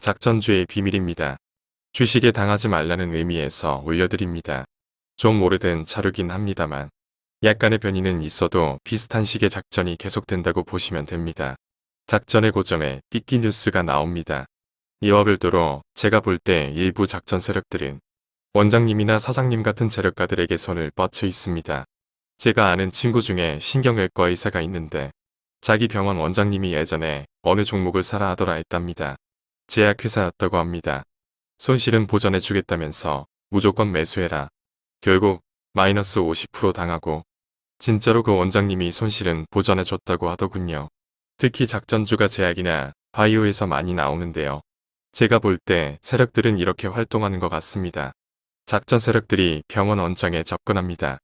작전주의 비밀입니다. 주식에 당하지 말라는 의미에서 올려드립니다. 좀 오래된 자료긴 합니다만 약간의 변이는 있어도 비슷한 식의 작전이 계속된다고 보시면 됩니다. 작전의 고점에 띠끼 뉴스가 나옵니다. 이와 별도로 제가 볼 때 일부 작전 세력들은 원장님이나 사장님 같은 재력가들에게 손을 뻗쳐 있습니다. 제가 아는 친구 중에 신경외과 의사가 있는데 자기 병원 원장님이 예전에 어느 종목을 사라 하더라 했답니다. 제약회사였다고 합니다. 손실은 보전해 주겠다면서 무조건 매수해라. 결국 마이너스 50% 당하고 진짜로 그 원장님이 손실은 보전해 줬다고 하더군요. 특히 작전주가 제약이나 바이오에서 많이 나오는데요. 제가 볼 때 세력들은 이렇게 활동하는 것 같습니다. 작전 세력들이 병원 원장에 접근합니다.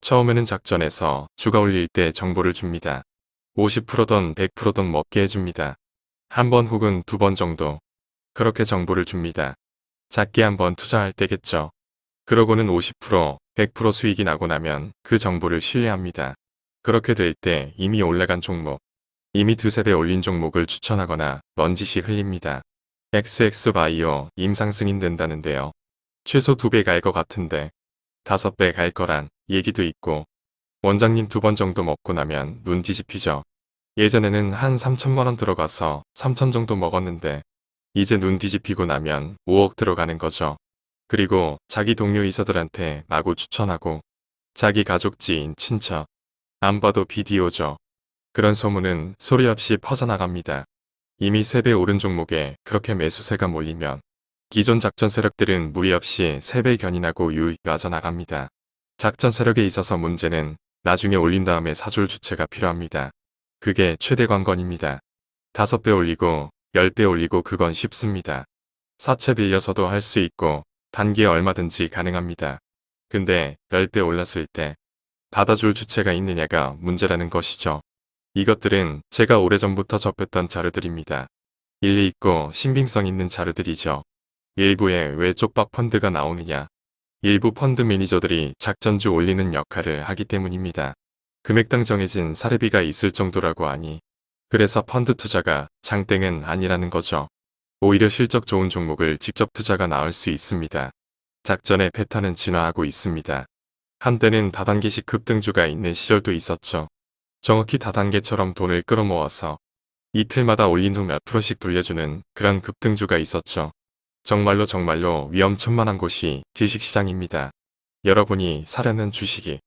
처음에는 작전에서 주가 올릴 때 정보를 줍니다. 50%든 100%든 먹게 해줍니다. 한 번 혹은 두 번 정도 그렇게 정보를 줍니다. 작게 한번 투자할 때겠죠. 그러고는 50%, 100% 수익이 나고 나면 그 정보를 신뢰합니다. 그렇게 될 때 이미 올라간 종목, 이미 두세 배 올린 종목을 추천하거나 넌지시 흘립니다. XX바이오 임상승인 된다는데요. 최소 두 배 갈 것 같은데 다섯 배 갈 거란 얘기도 있고 원장님 두 번 정도 먹고 나면 눈 뒤집히죠. 예전에는 한 3천만원 들어가서 3천 정도 먹었는데 이제 눈 뒤집히고 나면 5억 들어가는 거죠. 그리고 자기 동료 이사들한테 마구 추천하고 자기 가족 지인 친척 안 봐도 비디오죠. 그런 소문은 소리 없이 퍼져나갑니다. 이미 3배 오른 종목에 그렇게 매수세가 몰리면 기존 작전 세력들은 무리 없이 3배 견인하고 유익 빠져나갑니다. 작전 세력에 있어서 문제는 나중에 올린 다음에 사줄 주체가 필요합니다. 그게 최대 관건입니다. 5배 올리고 10배 올리고 그건 쉽습니다. 사채 빌려서도 할 수 있고 단기에 얼마든지 가능합니다. 근데 10배 올랐을 때 받아줄 주체가 있느냐가 문제라는 것이죠. 이것들은 제가 오래전부터 접했던 자료들입니다. 일리 있고 신빙성 있는 자료들이죠. 일부에 왜 쪽박 펀드가 나오느냐. 일부 펀드 매니저들이 작전주 올리는 역할을 하기 때문입니다. 금액당 정해진 사례비가 있을 정도라고 하니 그래서 펀드 투자가 장땡은 아니라는 거죠. 오히려 실적 좋은 종목을 직접 투자가 나올 수 있습니다. 작전의 패턴은 진화하고 있습니다. 한때는 다단계식 급등주가 있는 시절도 있었죠. 정확히 다단계처럼 돈을 끌어모아서 이틀마다 올린 후 몇 프로씩 돌려주는 그런 급등주가 있었죠. 정말로 정말로 위험천만한 곳이 주식시장입니다. 여러분이 사려는 주식이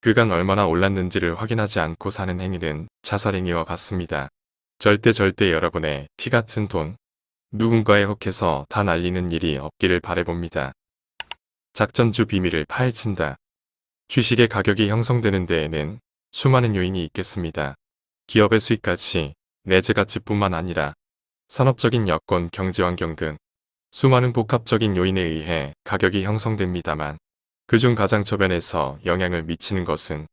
그간 얼마나 올랐는지를 확인하지 않고 사는 행위는 자살행위와 같습니다. 절대 절대 여러분의 피 같은 돈, 누군가에 혹해서 다 날리는 일이 없기를 바래봅니다. 작전주 비밀을 파헤친다. 주식의 가격이 형성되는 데에는 수많은 요인이 있겠습니다. 기업의 수익 가치, 내재 가치뿐만 아니라 산업적인 여건, 경제환경 등 수많은 복합적인 요인에 의해 가격이 형성됩니다만 그중 가장 저변에서 영향을 미치는 것은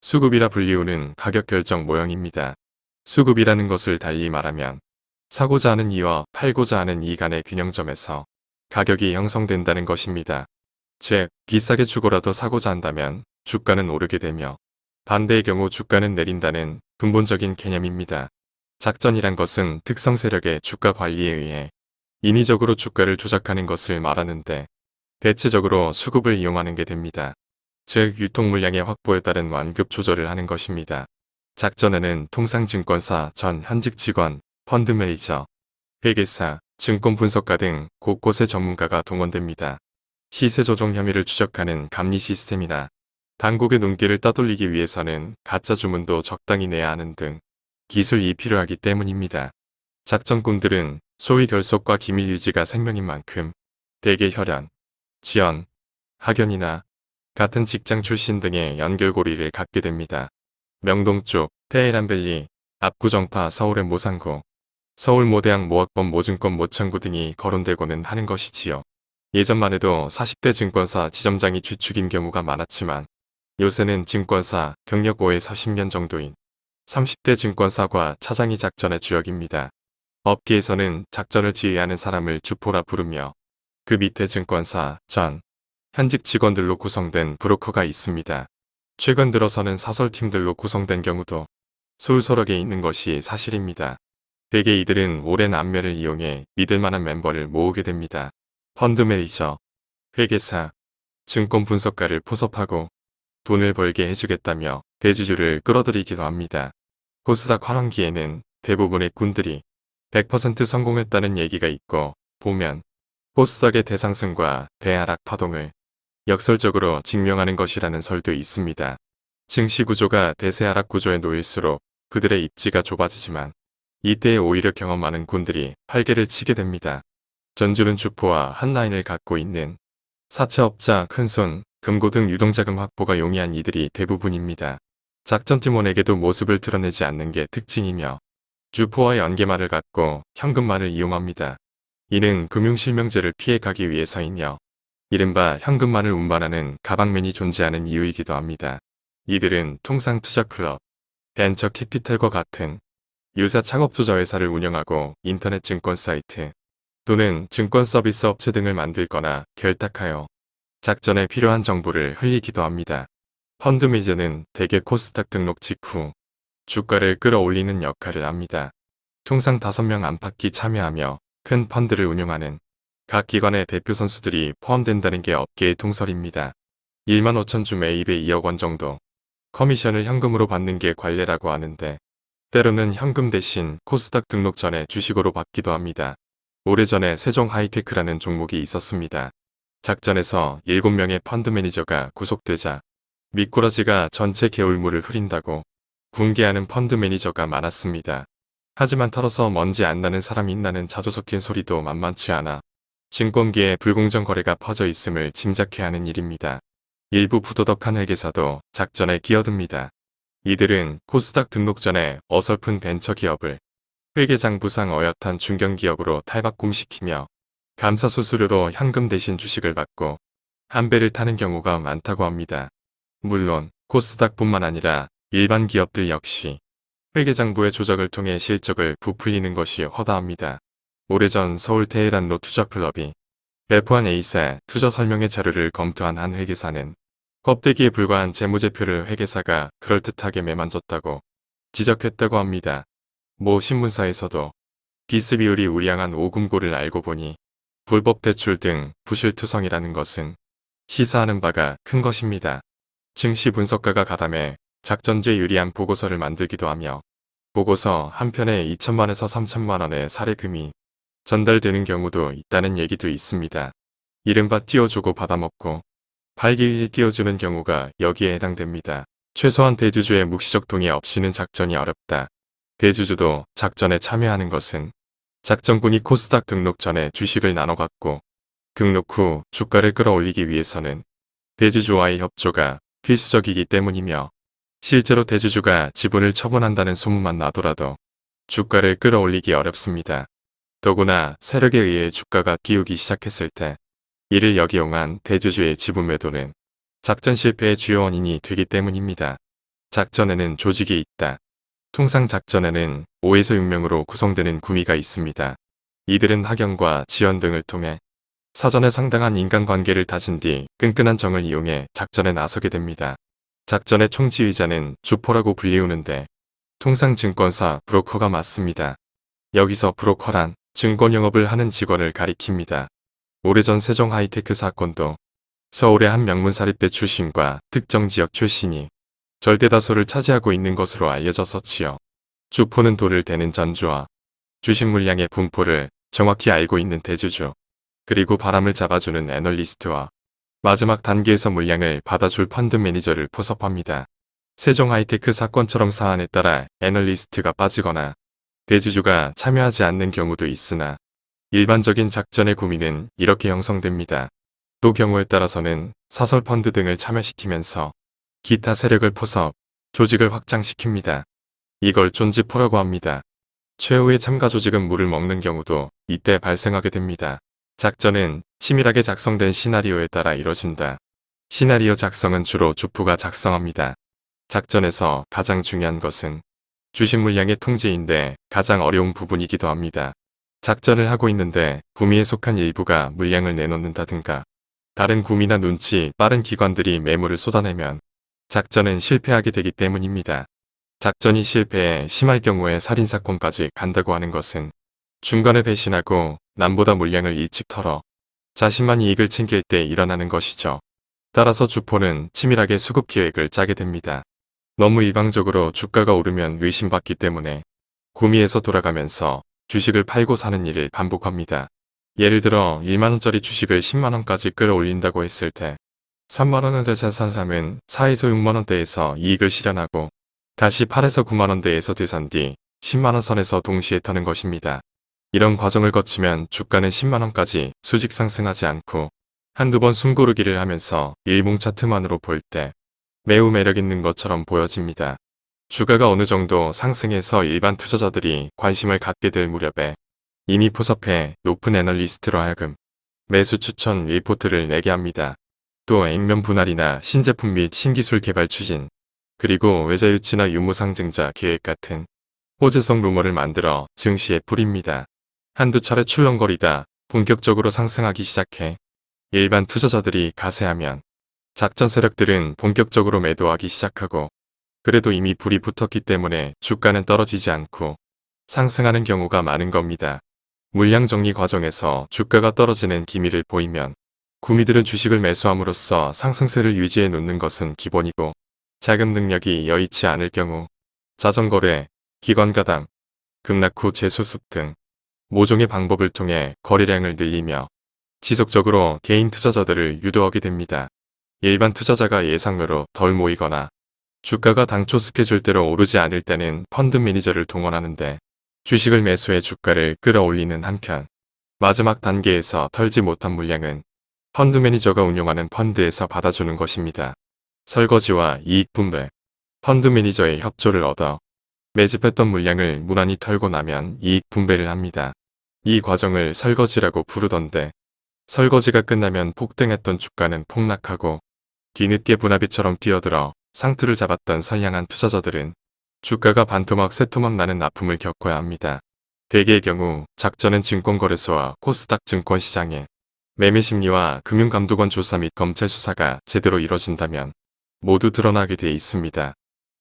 수급이라 불리우는 가격 결정 모형입니다. 수급이라는 것을 달리 말하면 사고자 하는 이와 팔고자 하는 이 간의 균형점에서 가격이 형성된다는 것입니다. 즉, 비싸게 주고라도 사고자 한다면 주가는 오르게 되며 반대의 경우 주가는 내린다는 근본적인 개념입니다. 작전이란 것은 특성 세력의 주가 관리에 의해 인위적으로 주가를 조작하는 것을 말하는데 대체적으로 수급을 이용하는 게 됩니다. 즉 유통 물량의 확보에 따른 완급 조절을 하는 것입니다. 작전에는 통상증권사 전 현직 직원, 펀드 매니저, 회계사, 증권 분석가 등 곳곳의 전문가가 동원됩니다. 시세 조정 혐의를 추적하는 감리 시스템이나 당국의 눈길을 따돌리기 위해서는 가짜 주문도 적당히 내야 하는 등 기술이 필요하기 때문입니다. 작전꾼들은 소위 결속과 기밀 유지가 생명인 만큼 대개 혈연, 지연, 학연이나 같은 직장 출신 등의 연결고리를 갖게 됩니다. 명동 쪽, 테헤란밸리, 압구정파 서울의 모상구, 서울 모대학 모학범 모증권 모창구 등이 거론되고는 하는 것이지요. 예전만 해도 40대 증권사 지점장이 주축인 경우가 많았지만 요새는 증권사 경력 5에서 10년 정도인 30대 증권사과 차장이 작전의 주역입니다. 업계에서는 작전을 지휘하는 사람을 주포라 부르며 그 밑에 증권사, 전, 현직 직원들로 구성된 브로커가 있습니다. 최근 들어서는 사설팀들로 구성된 경우도 솔솔하게 있는 것이 사실입니다. 대개 이들은 오랜 안면을 이용해 믿을 만한 멤버를 모으게 됩니다. 펀드 매니저, 회계사, 증권 분석가를 포섭하고 돈을 벌게 해주겠다며 대주주를 끌어들이기도 합니다. 코스닥 환원기에는 대부분의 군들이 100% 성공했다는 얘기가 있고 보면 코스닥의 대상승과 대하락 파동을 역설적으로 증명하는 것이라는 설도 있습니다. 증시 구조가 대세하락 구조에 놓일수록 그들의 입지가 좁아지지만 이때 오히려 경험 많은 군들이 활개를 치게 됩니다. 전주는 주포와 한 라인을 갖고 있는 사채업자, 큰손, 금고 등 유동자금 확보가 용이한 이들이 대부분입니다. 작전팀원에게도 모습을 드러내지 않는 게 특징이며 주포와 연계말을 갖고 현금말을 이용합니다. 이는 금융실명제를 피해가기 위해서이며 이른바 현금말을 운반하는 가방맨이 존재하는 이유이기도 합니다. 이들은 통상 투자클럽, 벤처 캐피탈과 같은 유사 창업투자 회사를 운영하고 인터넷 증권 사이트 또는 증권 서비스 업체 등을 만들거나 결탁하여 작전에 필요한 정보를 흘리기도 합니다. 펀드 매제는 대개 코스닥 등록 직후 주가를 끌어올리는 역할을 합니다. 통상 5명 안팎이 참여하며 큰 펀드를 운용하는 각 기관의 대표 선수들이 포함된다는 게 업계의 통설입니다. 1만 5천 주 매입에 2억 원 정도 커미션을 현금으로 받는 게 관례라고 하는데 때로는 현금 대신 코스닥 등록 전에 주식으로 받기도 합니다. 오래전에 세종 하이테크라는 종목이 있었습니다. 작전에서 7명의 펀드 매니저가 구속되자 미꾸라지가 전체 개울물을 흐린다고 분개하는 펀드 매니저가 많았습니다. 하지만 털어서 먼지 안 나는 사람이 있냐는 자조 섞인 소리도 만만치 않아 증권계에 불공정 거래가 퍼져 있음을 짐작해야 하는 일입니다. 일부 부도덕한 회계사도 작전에 끼어듭니다. 이들은 코스닥 등록 전에 어설픈 벤처 기업을 회계장부상 어엿한 중견기업으로 탈바꿈시키며 감사 수수료로 현금 대신 주식을 받고 한 배를 타는 경우가 많다고 합니다. 물론 코스닥뿐만 아니라 일반 기업들 역시 회계장부의 조작을 통해 실적을 부풀리는 것이 허다합니다. 오래전 서울 테헤란로 투자클럽이 배포한 A사 투자 설명회 자료를 검토한 한 회계사는 껍데기에 불과한 재무제표를 회계사가 그럴듯하게 매만졌다고 지적했다고 합니다. 모 신문사에서도 비스 비율이 우량한 오금고를 알고 보니 불법 대출 등 부실투성이라는 것은 시사하는 바가 큰 것입니다. 증시 분석가가 가담해 작전제 유리한 보고서를 만들기도 하며 보고서 한 편에 2천만에서 3천만원의 사례금이 전달되는 경우도 있다는 얘기도 있습니다. 이른바 띄워주고 받아먹고 발기에 끼워주는 경우가 여기에 해당됩니다. 최소한 대주주의 묵시적 동의 없이는 작전이 어렵다. 대주주도 작전에 참여하는 것은 작전군이 코스닥 등록 전에 주식을 나눠 갖고 등록 후 주가를 끌어올리기 위해서는 대주주와의 협조가 필수적이기 때문이며 실제로 대주주가 지분을 처분한다는 소문만 나더라도 주가를 끌어올리기 어렵습니다. 더구나 세력에 의해 주가가 기우기 시작했을 때 이를 역이용한 대주주의 지분 매도는 작전 실패의 주요 원인이 되기 때문입니다. 작전에는 조직이 있다. 통상 작전에는 5에서 6명으로 구성되는 구미가 있습니다. 이들은 학연과 지원 등을 통해 사전에 상당한 인간관계를 다진 뒤 끈끈한 정을 이용해 작전에 나서게 됩니다. 작전의 총지휘자는 주포라고 불리우는데 통상 증권사 브로커가 맞습니다. 여기서 브로커란 증권 영업을 하는 직원을 가리킵니다. 오래전 세종 하이테크 사건도 서울의 한 명문사립대 출신과 특정 지역 출신이 절대다수를 차지하고 있는 것으로 알려졌었지요. 주포는 돈을 대는 전주와 주식 물량의 분포를 정확히 알고 있는 대주주, 그리고 바람을 잡아주는 애널리스트와 마지막 단계에서 물량을 받아줄 펀드 매니저를 포섭합니다. 세종 하이테크 사건처럼 사안에 따라 애널리스트가 빠지거나 대주주가 참여하지 않는 경우도 있으나 일반적인 작전의 구미는 이렇게 형성됩니다. 또 경우에 따라서는 사설 펀드 등을 참여시키면서 기타 세력을 포섭, 조직을 확장시킵니다. 이걸 쫀지포라고 합니다. 최후의 참가 조직은 물을 먹는 경우도 이때 발생하게 됩니다. 작전은 치밀하게 작성된 시나리오에 따라 이뤄진다. 시나리오 작성은 주로 주프가 작성합니다. 작전에서 가장 중요한 것은 주식 물량의 통제인데 가장 어려운 부분이기도 합니다. 작전을 하고 있는데 구미에 속한 일부가 물량을 내놓는다든가 다른 구미나 눈치 빠른 기관들이 매물을 쏟아내면 작전은 실패하게 되기 때문입니다. 작전이 실패해 심할 경우에 살인사건까지 간다고 하는 것은 중간에 배신하고 남보다 물량을 일찍 털어 자신만 이익을 챙길 때 일어나는 것이죠. 따라서 주포는 치밀하게 수급 계획을 짜게 됩니다. 너무 일방적으로 주가가 오르면 의심받기 때문에 구미에서 돌아가면서 주식을 팔고 사는 일을 반복합니다. 예를 들어 1만원짜리 주식을 10만원까지 끌어올린다고 했을 때 3만원대에서 산 사람은 4에서 6만원대에서 이익을 실현하고 다시 8에서 9만원대에서 되산 뒤 10만원 선에서 동시에 터는 것입니다. 이런 과정을 거치면 주가는 10만원까지 수직 상승하지 않고 한두 번 숨고르기를 하면서 일봉 차트만으로 볼 때 매우 매력 있는 것처럼 보여집니다. 주가가 어느 정도 상승해서 일반 투자자들이 관심을 갖게 될 무렵에 이미 포섭해 높은 애널리스트로 하여금 매수 추천 리포트를 내게 합니다. 또 액면 분할이나 신제품 및 신기술 개발 추진, 그리고 외자 유치나 유무상증자 계획 같은 호재성 루머를 만들어 증시에 뿌립니다. 한두 차례 출렁거리다 본격적으로 상승하기 시작해 일반 투자자들이 가세하면 작전 세력들은 본격적으로 매도하기 시작하고 그래도 이미 불이 붙었기 때문에 주가는 떨어지지 않고 상승하는 경우가 많은 겁니다. 물량 정리 과정에서 주가가 떨어지는 기미를 보이면 구미들은 주식을 매수함으로써 상승세를 유지해 놓는 것은 기본이고 자금 능력이 여의치 않을 경우 자전거래, 기관가담, 급락 후 재수습 등 모종의 방법을 통해 거래량을 늘리며 지속적으로 개인 투자자들을 유도하게 됩니다. 일반 투자자가 예상외로 덜 모이거나 주가가 당초 스케줄대로 오르지 않을 때는 펀드 매니저를 동원하는데 주식을 매수해 주가를 끌어올리는 한편 마지막 단계에서 털지 못한 물량은 펀드 매니저가 운용하는 펀드에서 받아주는 것입니다. 설거지와 이익 분배, 펀드 매니저의 협조를 얻어 매집했던 물량을 무난히 털고 나면 이익 분배를 합니다. 이 과정을 설거지라고 부르던데 설거지가 끝나면 폭등했던 주가는 폭락하고 뒤늦게 분화비처럼 뛰어들어 상투를 잡았던 선량한 투자자들은 주가가 반토막 세토막 나는 납품을 겪어야 합니다. 대개의 경우 작전은 증권거래소와 코스닥 증권시장에 매매심리와 금융감독원 조사 및 검찰 수사가 제대로 이뤄진다면 모두 드러나게 돼 있습니다.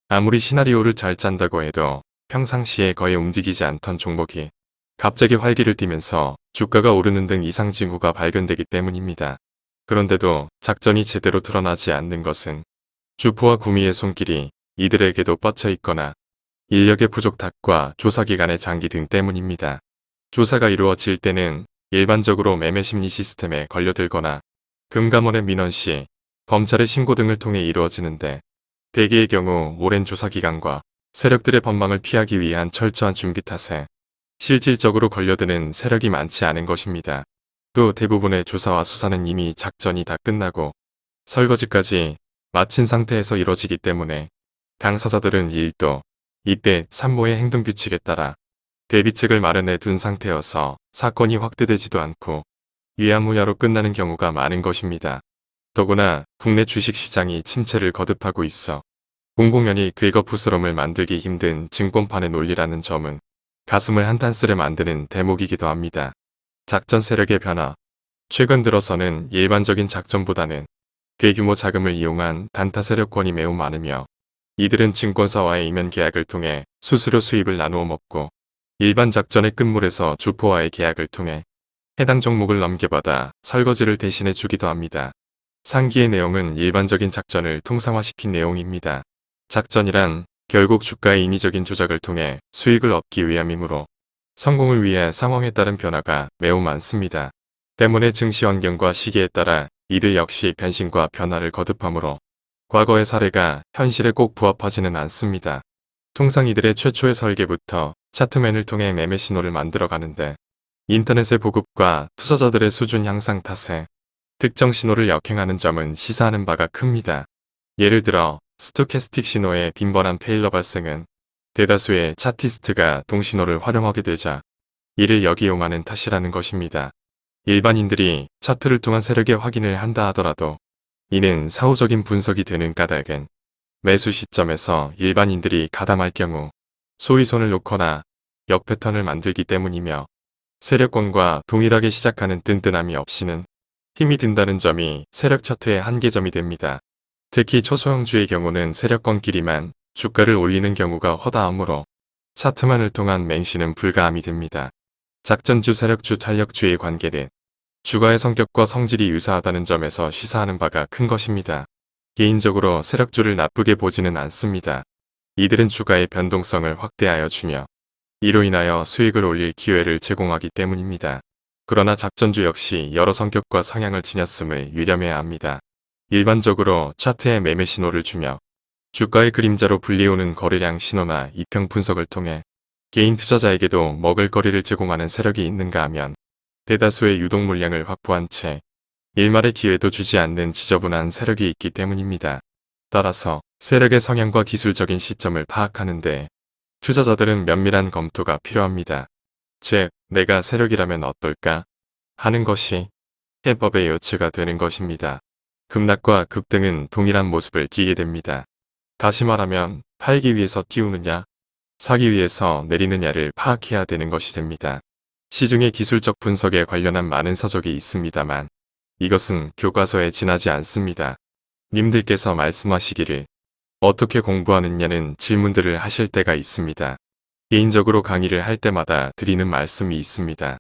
아무리 시나리오를 잘 짠다고 해도 평상시에 거의 움직이지 않던 종목이 갑자기 활기를 띠면서 주가가 오르는 등 이상 징후가 발견되기 때문입니다. 그런데도 작전이 제대로 드러나지 않는 것은 주포와 구미의 손길이 이들에게도 뻗쳐 있거나 인력의 부족 탓과 조사기관의 장기 등 때문입니다. 조사가 이루어질 때는 일반적으로 매매심리 시스템에 걸려들거나 금감원의 민원 시 검찰의 신고 등을 통해 이루어지는데 대개의 경우 오랜 조사기간과 세력들의 법망을 피하기 위한 철저한 준비 탓에 실질적으로 걸려드는 세력이 많지 않은 것입니다. 또 대부분의 조사와 수사는 이미 작전이 다 끝나고 설거지까지 마친 상태에서 이뤄지기 때문에 당사자들은 1도, 2배, 3모의 행동규칙에 따라 대비책을 마련해 둔 상태여서 사건이 확대되지도 않고 위야무야로 끝나는 경우가 많은 것입니다. 더구나 국내 주식시장이 침체를 거듭하고 있어 공공연히 긁어부스럼을 만들기 힘든 증권판의 논리라는 점은 가슴을 한탄스레 만드는 대목이기도 합니다. 작전 세력의 변화 최근 들어서는 일반적인 작전보다는 대규모 자금을 이용한 단타 세력권이 매우 많으며 이들은 증권사와의 이면 계약을 통해 수수료 수입을 나누어 먹고 일반 작전의 끝물에서 주포와의 계약을 통해 해당 종목을 넘겨받아 설거지를 대신해 주기도 합니다. 상기의 내용은 일반적인 작전을 통상화시킨 내용입니다. 작전이란 결국 주가의 인위적인 조작을 통해 수익을 얻기 위함이므로 성공을 위해 상황에 따른 변화가 매우 많습니다. 때문에 증시 환경과 시기에 따라 이들 역시 변신과 변화를 거듭하므로 과거의 사례가 현실에 꼭 부합하지는 않습니다. 통상 이들의 최초의 설계부터 차트맨을 통해 매매 신호를 만들어 가는데 인터넷의 보급과 투자자들의 수준 향상 탓에 특정 신호를 역행하는 점은 시사하는 바가 큽니다. 예를 들어 스토캐스틱 신호의 빈번한 페일러 발생은 대다수의 차티스트가 동신호를 활용하게 되자 이를 역이용하는 탓이라는 것입니다. 일반인들이 차트를 통한 세력의 확인을 한다 하더라도 이는 사후적인 분석이 되는 까닭은 매수 시점에서 일반인들이 가담할 경우 소위 손을 놓거나 역 패턴을 만들기 때문이며 세력권과 동일하게 시작하는 든든함이 없이는 힘이 든다는 점이 세력 차트의 한계점이 됩니다. 특히 초소형주의 경우는 세력권끼리만 주가를 올리는 경우가 허다하므로 차트만을 통한 맹신은 불가함이 됩니다. 작전주, 세력주, 탄력주의 관계는 주가의 성격과 성질이 유사하다는 점에서 시사하는 바가 큰 것입니다. 개인적으로 세력주를 나쁘게 보지는 않습니다. 이들은 주가의 변동성을 확대하여 주며 이로 인하여 수익을 올릴 기회를 제공하기 때문입니다. 그러나 작전주 역시 여러 성격과 성향을 지녔음을 유념해야 합니다. 일반적으로 차트에 매매 신호를 주며 주가의 그림자로 불리우는 거래량 신호나 이평 분석을 통해 개인 투자자에게도 먹을거리를 제공하는 세력이 있는가 하면 대다수의 유동 물량을 확보한 채 일말의 기회도 주지 않는 지저분한 세력이 있기 때문입니다. 따라서 세력의 성향과 기술적인 시점을 파악하는데 투자자들은 면밀한 검토가 필요합니다. 즉, 내가 세력이라면 어떨까? 하는 것이 해법의 요치가 되는 것입니다. 급락과 급등은 동일한 모습을 띠게 됩니다. 다시 말하면 팔기 위해서 띄우느냐, 사기 위해서 내리느냐를 파악해야 되는 것이 됩니다. 시중의 기술적 분석에 관련한 많은 서적이 있습니다만 이것은 교과서에 지나지 않습니다. 님들께서 말씀하시기를 어떻게 공부하느냐는 질문들을 하실 때가 있습니다. 개인적으로 강의를 할 때마다 드리는 말씀이 있습니다.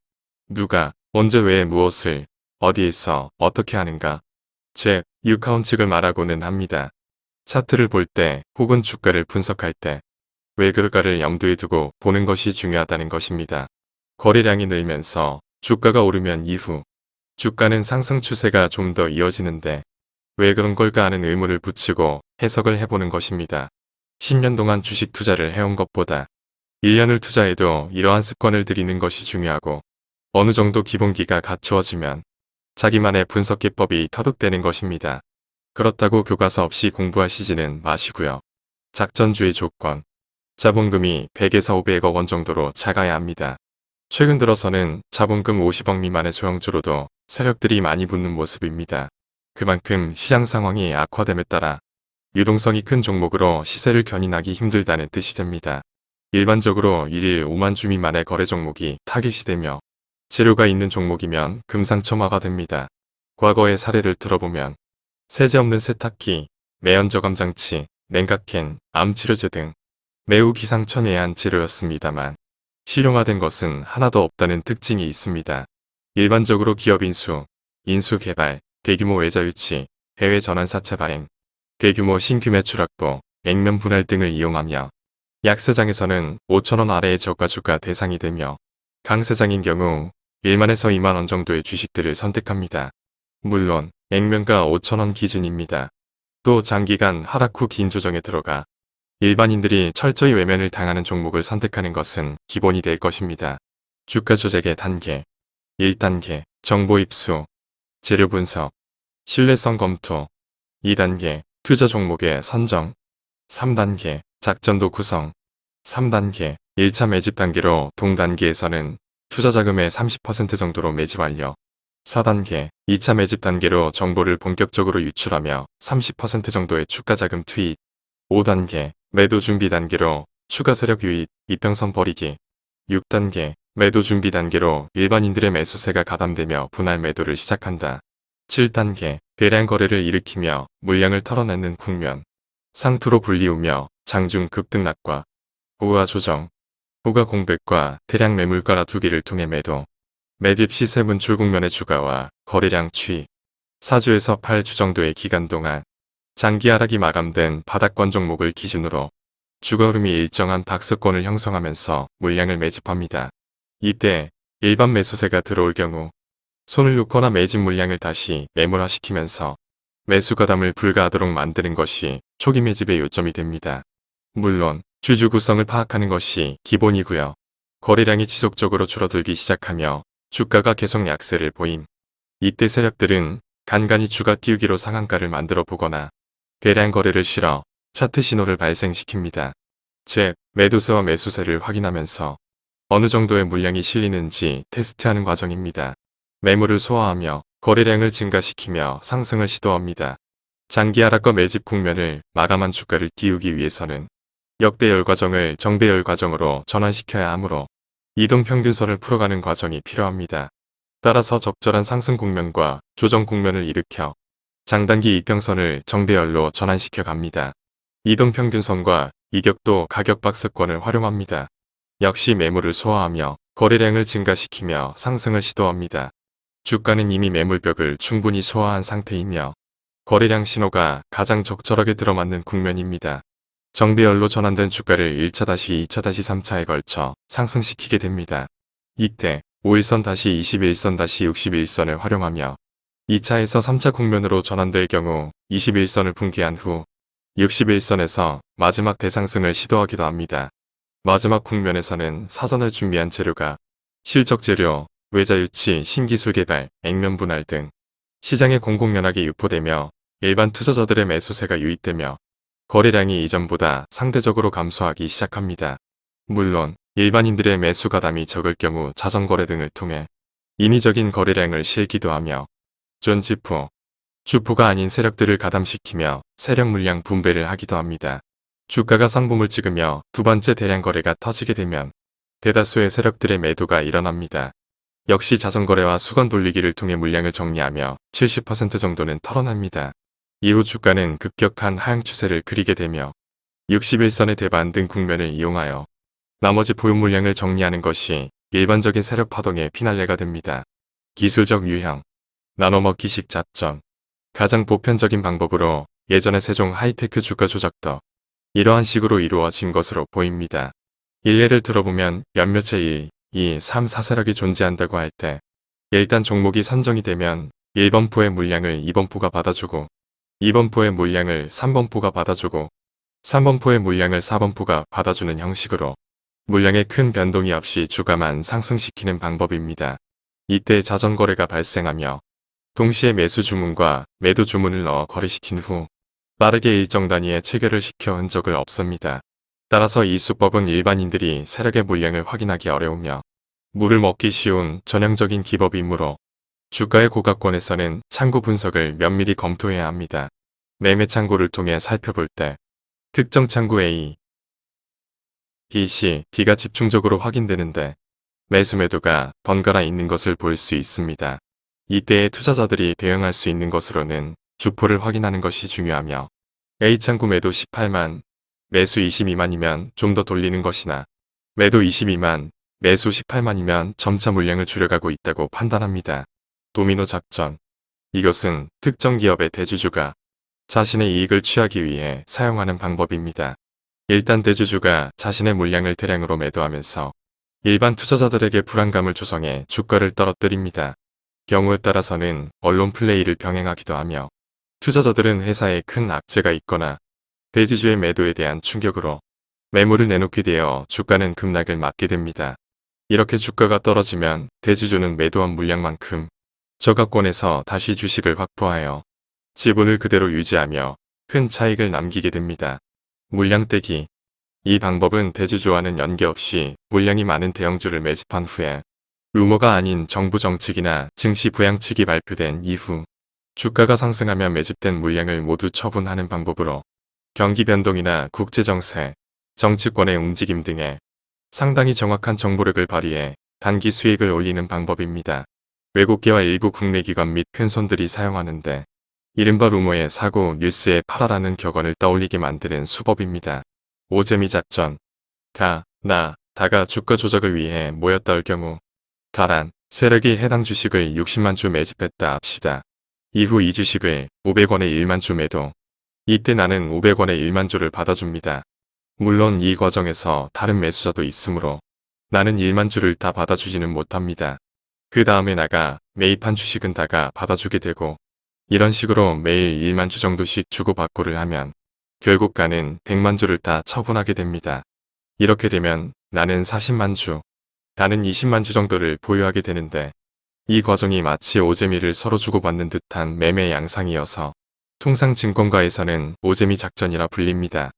누가, 언제 왜 무엇을, 어디에서, 어떻게 하는가. 즉, 유카운 측을 말하고는 합니다. 차트를 볼 때 혹은 주가를 분석할 때왜 그럴까를 염두에 두고 보는 것이 중요하다는 것입니다. 거래량이 늘면서 주가가 오르면 이후 주가는 상승 추세가 좀 더 이어지는데 왜 그런 걸까 하는 의문을 붙이고 해석을 해보는 것입니다. 10년 동안 주식 투자를 해온 것보다 1년을 투자해도 이러한 습관을 들이는 것이 중요하고 어느 정도 기본기가 갖추어지면 자기만의 분석 기법이 터득되는 것입니다. 그렇다고 교과서 없이 공부하시지는 마시고요. 작전주의 조건 자본금이 100에서 500억 원 정도로 작아야 합니다. 최근 들어서는 자본금 50억 미만의 소형주로도 세력들이 많이 붙는 모습입니다. 그만큼 시장 상황이 악화됨에 따라 유동성이 큰 종목으로 시세를 견인하기 힘들다는 뜻이 됩니다. 일반적으로 1일 5만 주 미만의 거래 종목이 타깃이 되며 재료가 있는 종목이면 금상첨화가 됩니다. 과거의 사례를 들어보면 세제 없는 세탁기, 매연저감 장치, 냉각캔, 암치료제 등 매우 기상천외한 재료였습니다만 실용화된 것은 하나도 없다는 특징이 있습니다. 일반적으로 기업 인수, 인수 개발, 대규모 외자 유치, 해외 전환 사채 발행, 대규모 신규 매출 확보, 액면 분할 등을 이용하며 약세장에서는 5천원 아래의 저가주가 대상이 되며 강세장인 경우 1만에서 2만원 정도의 주식들을 선택합니다. 물론 액면가 5천원 기준입니다. 또 장기간 하락 후 긴 조정에 들어가 일반인들이 철저히 외면을 당하는 종목을 선택하는 것은 기본이 될 것입니다. 주가 조작의 단계 1단계 정보 입수 재료 분석 신뢰성 검토 2단계 투자 종목의 선정 3단계 작전도 구성 3단계 1차 매집 단계로 동단계에서는 투자 자금의 30% 정도로 매집 완료. 4단계 2차 매집 단계로 정보를 본격적으로 유출하며 30% 정도의 추가 자금 투입. 5단계 매도 준비 단계로 추가 세력 유입, 이평선 버리기. 6단계 매도 준비 단계로 일반인들의 매수세가 가담되며 분할 매도를 시작한다. 7단계 대량 거래를 일으키며 물량을 털어내는 국면. 상투로 불리우며 장중 급등락과 호가 조정, 호가 공백과 대량 매물가라 두기를 통해 매도 매집 시세 분출 국면의 주가와 거래량 추이 4주에서 8주 정도의 기간 동안 장기 하락이 마감된 바닥권 종목을 기준으로 주가 흐름이 일정한 박스권을 형성하면서 물량을 매집합니다. 이때 일반 매수세가 들어올 경우 손을 놓거나 매집 물량을 다시 매몰화시키면서 매수 가담을 불가하도록 만드는 것이 초기 매집의 요점이 됩니다. 물론 주주 구성을 파악하는 것이 기본이고요. 거래량이 지속적으로 줄어들기 시작하며 주가가 계속 약세를 보임. 이때 세력들은 간간히 주가 띄우기로 상한가를 만들어 보거나 대량 거래를 실어 차트 신호를 발생시킵니다. 즉, 매도세와 매수세를 확인하면서 어느 정도의 물량이 실리는지 테스트하는 과정입니다. 매물을 소화하며 거래량을 증가시키며 상승을 시도합니다. 장기 하락과 매집 국면을 마감한 주가를 띄우기 위해서는 역배열 과정을 정배열 과정으로 전환시켜야 하므로 이동평균선을 풀어가는 과정이 필요합니다. 따라서 적절한 상승 국면과 조정 국면을 일으켜 장단기 이평선을 정배열로 전환시켜 갑니다. 이동평균선과 이격도 가격 박스권을 활용합니다. 역시 매물을 소화하며 거래량을 증가시키며 상승을 시도합니다. 주가는 이미 매물벽을 충분히 소화한 상태이며 거래량 신호가 가장 적절하게 들어맞는 국면입니다. 정배열로 전환된 주가를 1차-2차-3차에 다시 걸쳐 상승시키게 됩니다. 이때 5일선-21선-61선을 활용하며 2차에서 3차 국면으로 전환될 경우 21선을 붕괴한 후 61선에서 마지막 대상승을 시도하기도 합니다. 마지막 국면에서는 사전에 준비한 재료가 실적 재료, 외자 유치, 신기술 개발, 액면 분할 등 시장에 공공연하게 유포되며 일반 투자자들의 매수세가 유입되며 거래량이 이전보다 상대적으로 감소하기 시작합니다. 물론 일반인들의 매수 가담이 적을 경우 자전거래 등을 통해 인위적인 거래량을 실기도 하며 존지포, 주포가 아닌 세력들을 가담시키며 세력 물량 분배를 하기도 합니다. 주가가 상봉을 찍으며 두 번째 대량 거래가 터지게 되면 대다수의 세력들의 매도가 일어납니다. 역시 자전거래와 수건 돌리기를 통해 물량을 정리하며 70% 정도는 털어납니다. 이후 주가는 급격한 하향 추세를 그리게 되며 61선의 대반 등 국면을 이용하여 나머지 보유 물량을 정리하는 것이 일반적인 세력 파동의 피날레가 됩니다. 기술적 유형, 나눠먹기식 자점, 가장 보편적인 방법으로 예전의 세종 하이테크 주가 조작도 이러한 식으로 이루어진 것으로 보입니다. 일례를 들어보면 몇몇의 1, 2, 3, 4세력이 존재한다고 할 때 일단 종목이 선정이 되면 1번포의 물량을 2번포가 받아주고 2번포의 물량을 3번포가 받아주고 3번포의 물량을 4번포가 받아주는 형식으로 물량의 큰 변동이 없이 주가만 상승시키는 방법입니다. 이때 자전거래가 발생하며 동시에 매수 주문과 매도 주문을 넣어 거래시킨 후 빠르게 일정 단위의 체결을 시켜 흔적을 없습니다. 따라서 이 수법은 일반인들이 세력의 물량을 확인하기 어려우며 물을 먹기 쉬운 전형적인 기법이므로 주가의 고가권에서는 창구 분석을 면밀히 검토해야 합니다. 매매 창구를 통해 살펴볼 때 특정 창구 A, B, C, D가 집중적으로 확인되는데 매수 매도가 번갈아 있는 것을 볼 수 있습니다. 이때에 투자자들이 대응할 수 있는 것으로는 주포를 확인하는 것이 중요하며 A창구 매도 18만, 매수 22만이면 좀 더 돌리는 것이나 매도 22만, 매수 18만이면 점차 물량을 줄여가고 있다고 판단합니다. 도미노 작전 이것은 특정 기업의 대주주가 자신의 이익을 취하기 위해 사용하는 방법입니다. 일단 대주주가 자신의 물량을 대량으로 매도하면서 일반 투자자들에게 불안감을 조성해 주가를 떨어뜨립니다. 경우에 따라서는 언론 플레이를 병행하기도 하며 투자자들은 회사에 큰 악재가 있거나 대주주의 매도에 대한 충격으로 매물을 내놓게 되어 주가는 급락을 맞게 됩니다. 이렇게 주가가 떨어지면 대주주는 매도한 물량만큼 저가권에서 다시 주식을 확보하여 지분을 그대로 유지하며 큰 차익을 남기게 됩니다. 물량 떼기 이 방법은 대주주와는 연계없이 물량이 많은 대형주를 매집한 후에 루머가 아닌 정부 정책이나 증시 부양책이 발표된 이후 주가가 상승하며 매집된 물량을 모두 처분하는 방법으로 경기 변동이나 국제정세, 정치권의 움직임 등에 상당히 정확한 정보력을 발휘해 단기 수익을 올리는 방법입니다. 외국계와 일부 국내 기관 및 펜손들이 사용하는데 이른바 루머의 사고 뉴스에 팔아라는 격언을 떠올리게 만드는 수법입니다. 오재미 작전 가, 나, 다가 주가 조작을 위해 모였다 올 경우 가란, 세력이 해당 주식을 60만 주 매집했다 합시다. 이후 이 주식을 500원에 1만 주 매도. 이때 나는 500원에 1만 주를 받아줍니다. 물론 이 과정에서 다른 매수자도 있으므로 나는 1만 주를 다 받아주지는 못합니다. 그 다음에 나가 매입한 주식은 다가 받아주게 되고 이런 식으로 매일 1만 주 정도씩 주고받고를 하면 결국 가는 100만 주를 다 처분하게 됩니다. 이렇게 되면 나는 40만 주, 나는 20만 주 정도를 보유하게 되는데 이 과정이 마치 오재미를 서로 주고받는 듯한 매매 양상이어서 통상 증권가에서는 오재미 작전이라 불립니다.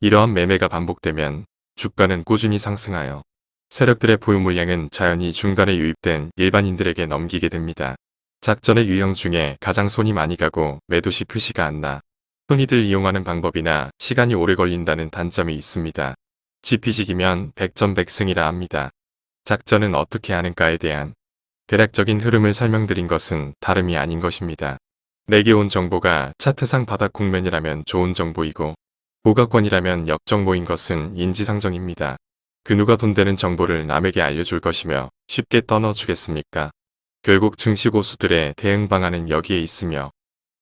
이러한 매매가 반복되면 주가는 꾸준히 상승하여 세력들의 보유 물량은 자연히 중간에 유입된 일반인들에게 넘기게 됩니다. 작전의 유형 중에 가장 손이 많이 가고 매도시 표시가 안 나. 흔히들 이용하는 방법이나 시간이 오래 걸린다는 단점이 있습니다. 지피직이면 백전백승이라 합니다. 작전은 어떻게 하는가에 대한 대략적인 흐름을 설명드린 것은 다름이 아닌 것입니다. 내게 온 정보가 차트상 바닥 국면이라면 좋은 정보이고 보각권이라면 역정모인 것은 인지상정입니다. 그 누가 돈 되는 정보를 남에게 알려줄 것이며 쉽게 떠넣어주겠습니까? 결국 증시고수들의 대응 방안은 여기에 있으며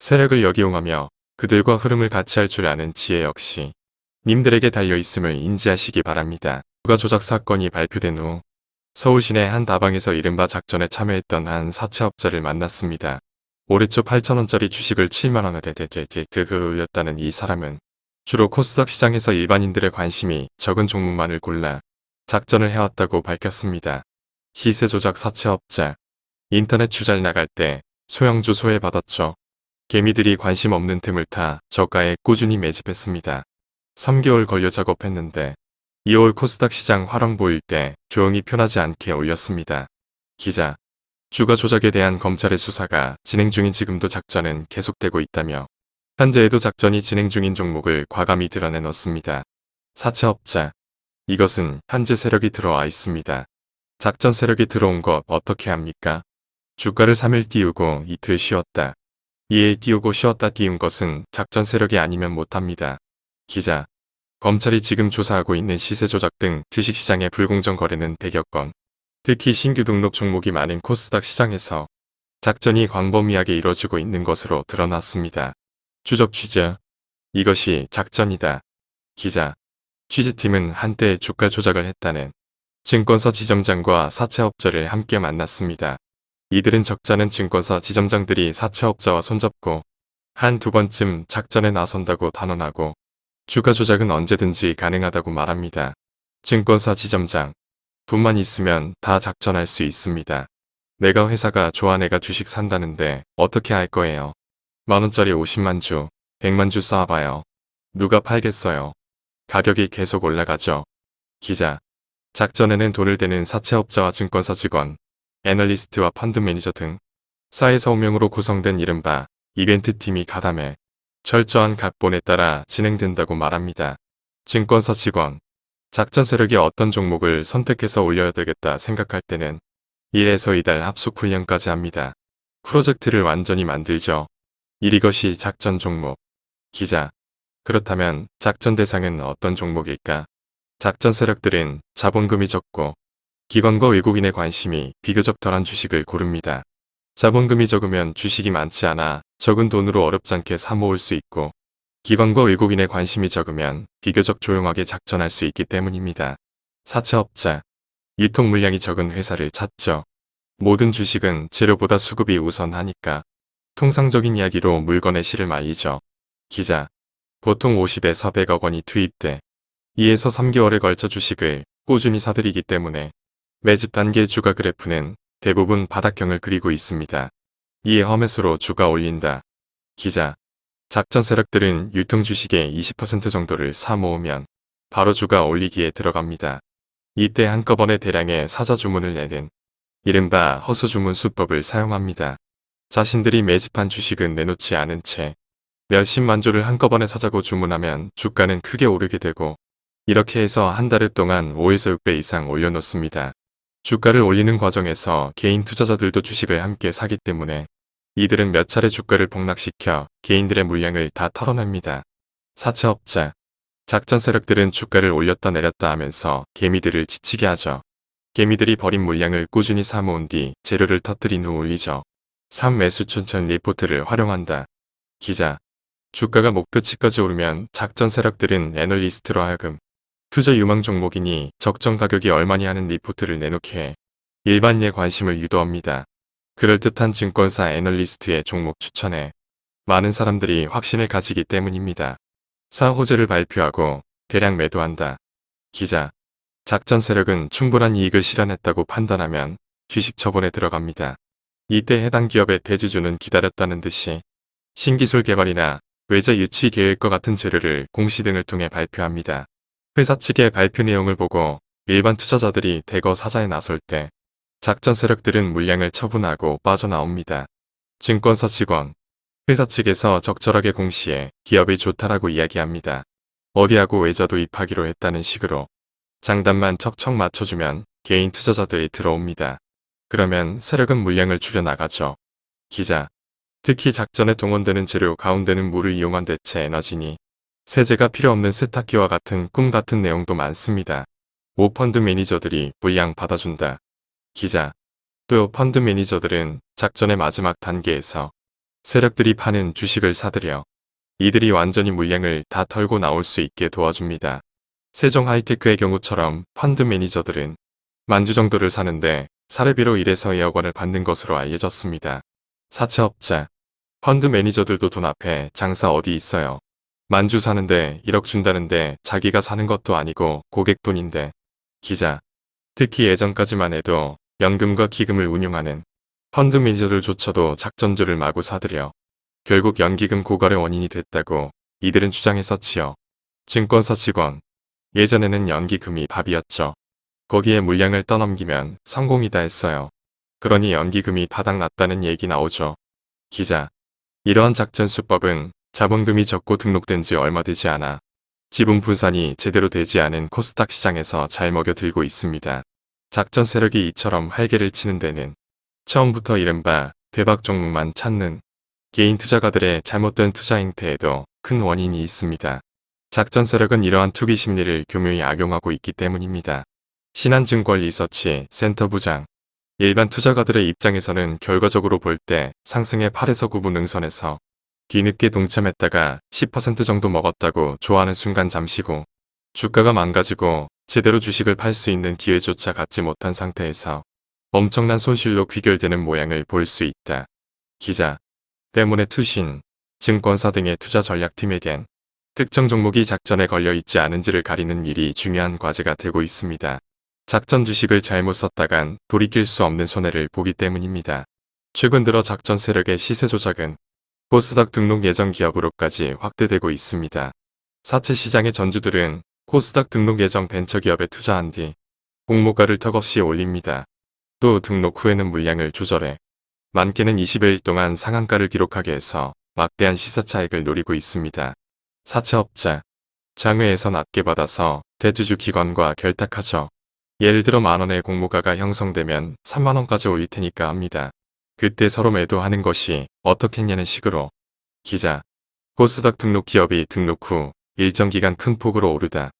세력을 역이용하며 그들과 흐름을 같이 할 줄 아는 지혜 역시 님들에게 달려있음을 인지하시기 바랍니다. 누가 조작 사건이 발표된 후 서울 시내 한 다방에서 이른바 작전에 참여했던 한 사채업자를 만났습니다. 올해 초 8천원짜리 주식을 7만원에 대대대그 올렸다는 이 사람은 주로 코스닥 시장에서 일반인들의 관심이 적은 종목만을 골라 작전을 해왔다고 밝혔습니다. 시세 조작 사채업자 인터넷 주잘 나갈 때 소형주 소외받았죠. 개미들이 관심 없는 틈을 타 저가에 꾸준히 매집했습니다. 3개월 걸려 작업했는데 2월 코스닥 시장 화랑 보일 때 조용히 편하지 않게 올렸습니다. 기자 주가 조작에 대한 검찰의 수사가 진행 중인 지금도 작전은 계속되고 있다며 현재에도 작전이 진행 중인 종목을 과감히 드러내놓습니다. 사채업자 이것은 현재 세력이 들어와 있습니다. 작전 세력이 들어온 것 어떻게 합니까? 주가를 3일 띄우고 이틀 쉬었다. 2일 띄우고 쉬었다 띄운 것은 작전 세력이 아니면 못합니다. 기자 검찰이 지금 조사하고 있는 시세 조작 등 주식시장의 불공정 거래는 100여 건, 특히 신규 등록 종목이 많은 코스닥 시장에서 작전이 광범위하게 이뤄지고 있는 것으로 드러났습니다. 추적 취재 이것이 작전이다. 기자 취재팀은 한때 주가 조작을 했다는 증권사 지점장과 사채업자를 함께 만났습니다. 이들은 적자는 증권사 지점장들이 사채업자와 손잡고 한 두 번쯤 작전에 나선다고 단언하고 주가 조작은 언제든지 가능하다고 말합니다. 증권사 지점장 돈만 있으면 다 작전할 수 있습니다. 내가 회사가 좋아 내가 주식 산다는데 어떻게 할 거예요? 만원짜리 50만 주, 100만 주 쌓아봐요. 누가 팔겠어요? 가격이 계속 올라가죠. 기자. 작전에는 돈을 대는 사채업자와 증권사 직원, 애널리스트와 펀드 매니저 등 사회서 5명으로 구성된 이른바 이벤트 팀이 가담해 철저한 각본에 따라 진행된다고 말합니다. 증권사 직원, 작전 세력이 어떤 종목을 선택해서 올려야 되겠다 생각할 때는 1에서 2달 합숙 훈련까지 합니다. 프로젝트를 완전히 만들죠. 1 이것이 작전 종목. 기자. 그렇다면 작전 대상은 어떤 종목일까? 작전 세력들은 자본금이 적고 기관과 외국인의 관심이 비교적 덜한 주식을 고릅니다. 자본금이 적으면 주식이 많지 않아 적은 돈으로 어렵지 않게 사모을 수 있고 기관과 외국인의 관심이 적으면 비교적 조용하게 작전할 수 있기 때문입니다. 사채업자 유통 물량이 적은 회사를 찾죠. 모든 주식은 재료보다 수급이 우선하니까 통상적인 이야기로 물건의 실을 말리죠. 기자 보통 50에서 100억 원이 투입돼 2에서 3개월에 걸쳐 주식을 꾸준히 사들이기 때문에 매집 단계 주가 그래프는 대부분 바닥형을 그리고 있습니다. 이에 험해수로 주가 올린다. 기자 작전 세력들은 유통 주식의 20% 정도를 사 모으면 바로 주가 올리기에 들어갑니다. 이때 한꺼번에 대량의 사자 주문을 내는 이른바 허수 주문 수법을 사용합니다. 자신들이 매집한 주식은 내놓지 않은 채 몇십만 주를 한꺼번에 사자고 주문하면 주가는 크게 오르게 되고 이렇게 해서 한 달 동안 5에서 6배 이상 올려놓습니다. 주가를 올리는 과정에서 개인 투자자들도 주식을 함께 사기 때문에 이들은 몇 차례 주가를 폭락시켜 개인들의 물량을 다 털어냅니다. 사채업자 작전 세력들은 주가를 올렸다 내렸다 하면서 개미들을 지치게 하죠. 개미들이 버린 물량을 꾸준히 사모은 뒤 재료를 터뜨린 후 올리죠. 3. 매수 추천 리포트를 활용한다. 기자 주가가 목표치까지 오르면 작전 세력들은 애널리스트로 하여금 투자 유망 종목이니 적정 가격이 얼마니 하는 리포트를 내놓게 해 일반인의 관심을 유도합니다. 그럴듯한 증권사 애널리스트의 종목 추천에 많은 사람들이 확신을 가지기 때문입니다. 4. 호재를 발표하고 대량 매도한다. 기자 작전 세력은 충분한 이익을 실현했다고 판단하면 주식 처분에 들어갑니다. 이때 해당 기업의 대주주는 기다렸다는 듯이 신기술 개발이나 외자 유치 계획과 같은 재료를 공시 등을 통해 발표합니다. 회사 측의 발표 내용을 보고 일반 투자자들이 대거 사자에 나설 때 작전 세력들은 물량을 처분하고 빠져나옵니다. 증권사 직원 회사 측에서 적절하게 공시해 기업이 좋다라고 이야기합니다. 어디하고 외자도 입하기로 했다는 식으로 장단만 척척 맞춰주면 개인 투자자들이 들어옵니다. 그러면 세력은 물량을 줄여나가죠. 기자 특히 작전에 동원되는 재료 가운데는 물을 이용한 대체 에너지니 세제가 필요 없는 세탁기와 같은 꿈 같은 내용도 많습니다. 5 펀드 매니저들이 물량 받아준다. 기자. 또 펀드 매니저들은 작전의 마지막 단계에서 세력들이 파는 주식을 사들여 이들이 완전히 물량을 다 털고 나올 수 있게 도와줍니다. 세종 하이테크의 경우처럼 펀드 매니저들은 만주 정도를 사는데 사례비로 1에서 2억 원을 받는 것으로 알려졌습니다. 사채업자, 펀드 매니저들도 돈 앞에 장사 어디 있어요. 만주 사는데 1억 준다는데 자기가 사는 것도 아니고 고객 돈인데. 기자. 특히 예전까지만 해도 연금과 기금을 운용하는 펀드 매니저들조차도 작전주를 마구 사들여 결국 연기금 고갈의 원인이 됐다고 이들은 주장했었지요. 증권사 직원. 예전에는 연기금이 밥이었죠. 거기에 물량을 떠넘기면 성공이다 했어요. 그러니 연기금이 바닥났다는 얘기 나오죠. 기자. 이러한 작전 수법은 자본금이 적고 등록된 지 얼마 되지 않아 지분 분산이 제대로 되지 않은 코스닥 시장에서 잘 먹여들고 있습니다. 작전 세력이 이처럼 활개를 치는 데는 처음부터 이른바 대박 종목만 찾는 개인 투자가들의 잘못된 투자 행태에도 큰 원인이 있습니다. 작전 세력은 이러한 투기 심리를 교묘히 악용하고 있기 때문입니다. 신한증권 리서치 센터 부장 일반 투자가들의 입장에서는 결과적으로 볼 때 상승의 8에서 9분 능선에서 뒤늦게 동참했다가 10% 정도 먹었다고 좋아하는 순간 잠시고 주가가 망가지고 제대로 주식을 팔 수 있는 기회조차 갖지 못한 상태에서 엄청난 손실로 귀결되는 모양을 볼 수 있다. 기자 때문에 투신, 증권사 등의 투자 전략팀에겐 특정 종목이 작전에 걸려 있지 않은지를 가리는 일이 중요한 과제가 되고 있습니다. 작전 주식을 잘못 썼다간 돌이킬 수 없는 손해를 보기 때문입니다. 최근 들어 작전 세력의 시세 조작은 코스닥 등록 예정 기업으로까지 확대되고 있습니다. 사채 시장의 전주들은 코스닥 등록 예정 벤처기업에 투자한 뒤 공모가를 턱없이 올립니다. 또 등록 후에는 물량을 조절해 많게는 20일 동안 상한가를 기록하게 해서 막대한 시사 차익을 노리고 있습니다. 사채업자 장외에서 낮게 받아서 대주주 기관과 결탁하죠. 예를 들어 만원의 공모가가 형성되면 3만원까지 올릴 테니까 합니다. 그때 서로 매도하는 것이 어떻겠냐는 식으로 기자 코스닥 등록 기업이 등록 후 일정 기간 큰 폭으로 오르다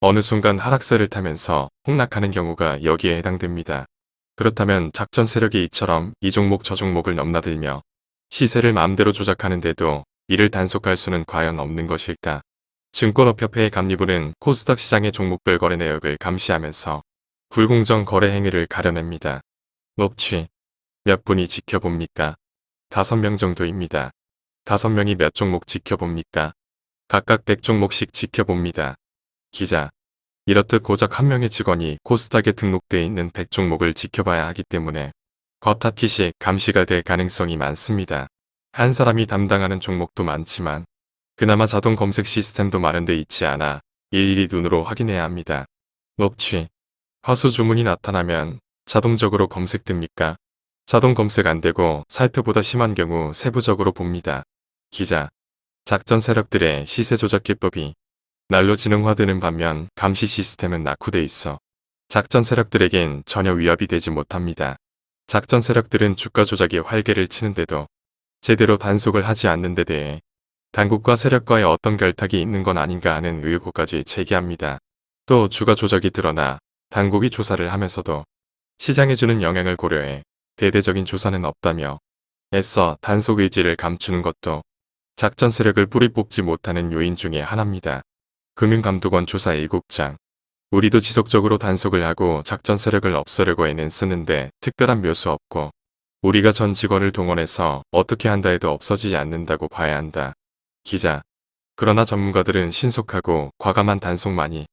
어느 순간 하락세를 타면서 폭락하는 경우가 여기에 해당됩니다. 그렇다면 작전 세력이 이처럼 이 종목 저 종목을 넘나들며 시세를 마음대로 조작하는데도 이를 단속할 수는 과연 없는 것일까? 증권업협회의 감리부는 코스닥 시장의 종목별 거래 내역을 감시하면서 불공정 거래 행위를 가려냅니다. 업취 몇 분이 지켜봅니까? 다섯 명 정도입니다. 다섯 명이 몇 종목 지켜봅니까? 각각 백 종목씩 지켜봅니다. 기자. 이렇듯 고작 한 명의 직원이 코스닥에 등록되어 있는 100종목을 지켜봐야 하기 때문에 겉합기식 감시가 될 가능성이 많습니다. 한 사람이 담당하는 종목도 많지만 그나마 자동 검색 시스템도 마련돼 있지 않아 일일이 눈으로 확인해야 합니다. 업취 화수 주문이 나타나면 자동적으로 검색됩니까? 자동 검색 안되고 살펴보다 심한 경우 세부적으로 봅니다. 기자 작전 세력들의 시세 조작 기법이 날로 지능화되는 반면 감시 시스템은 낙후돼 있어 작전 세력들에겐 전혀 위협이 되지 못합니다. 작전 세력들은 주가 조작이 활개를 치는데도 제대로 단속을 하지 않는 데 대해 당국과 세력과의 어떤 결탁이 있는 건 아닌가 하는 의혹까지 제기합니다. 또 주가 조작이 드러나 당국이 조사를 하면서도 시장에 주는 영향을 고려해 대대적인 조사는 없다며 애써 단속 의지를 감추는 것도 작전 세력을 뿌리 뽑지 못하는 요인 중의 하나입니다. 금융감독원 조사 7장 우리도 지속적으로 단속을 하고 작전 세력을 없애려고 애는 쓰는데 특별한 묘수 없고 우리가 전 직원을 동원해서 어떻게 한다 해도 없어지지 않는다고 봐야 한다. 기자 그러나 전문가들은 신속하고 과감한 단속만이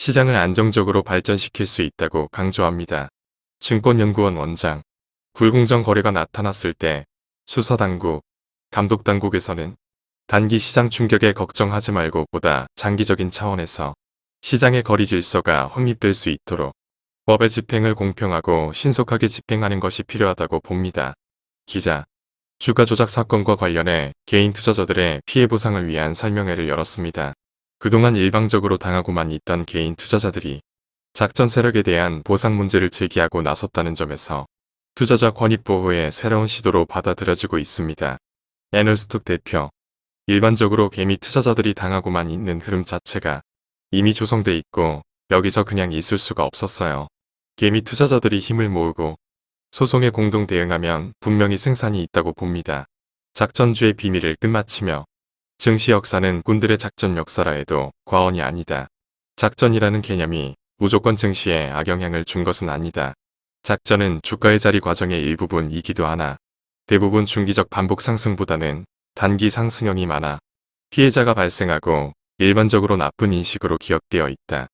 시장을 안정적으로 발전시킬 수 있다고 강조합니다. 증권연구원 원장 불공정 거래가 나타났을 때 수사당국, 감독당국에서는 단기 시장 충격에 걱정하지 말고 보다 장기적인 차원에서 시장의 거리 질서가 확립될 수 있도록 법의 집행을 공평하고 신속하게 집행하는 것이 필요하다고 봅니다. 기자 주가 조작 사건과 관련해 개인 투자자들의 피해 보상을 위한 설명회를 열었습니다. 그동안 일방적으로 당하고만 있던 개인 투자자들이 작전 세력에 대한 보상 문제를 제기하고 나섰다는 점에서 투자자 권익 보호의 새로운 시도로 받아들여지고 있습니다. 에너스톡 대표 일반적으로 개미 투자자들이 당하고만 있는 흐름 자체가 이미 조성돼 있고 여기서 그냥 있을 수가 없었어요. 개미 투자자들이 힘을 모으고 소송에 공동 대응하면 분명히 승산이 있다고 봅니다. 작전주의 비밀을 끝마치며 증시 역사는 군들의 작전 역사라 해도 과언이 아니다. 작전이라는 개념이 무조건 증시에 악영향을 준 것은 아니다. 작전은 주가의 자리 과정의 일부분이기도 하나 대부분 중기적 반복 상승보다는 단기 상승형이 많아 피해자가 발생하고 일반적으로 나쁜 인식으로 기억되어 있다.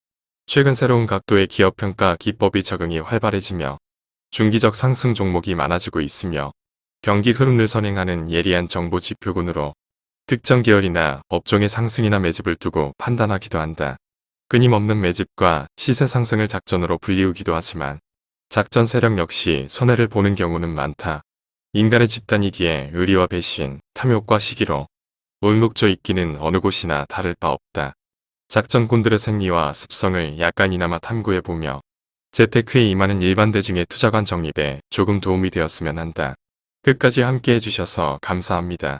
최근 새로운 각도의 기업평가 기법이 적응이 활발해지며 중기적 상승 종목이 많아지고 있으며 경기 흐름을 선행하는 예리한 정보 지표군으로 특정 계열이나 업종의 상승이나 매집을 두고 판단하기도 한다. 끊임없는 매집과 시세 상승을 작전으로 불리우기도 하지만 작전 세력 역시 손해를 보는 경우는 많다. 인간의 집단이기에 의리와 배신, 탐욕과 시기로 울묵져 있기는 어느 곳이나 다를 바 없다. 작전꾼들의 생리와 습성을 약간이나마 탐구해보며 재테크에 임하는 일반 대중의 투자관 정립에 조금 도움이 되었으면 한다. 끝까지 함께 해 주셔서 감사합니다.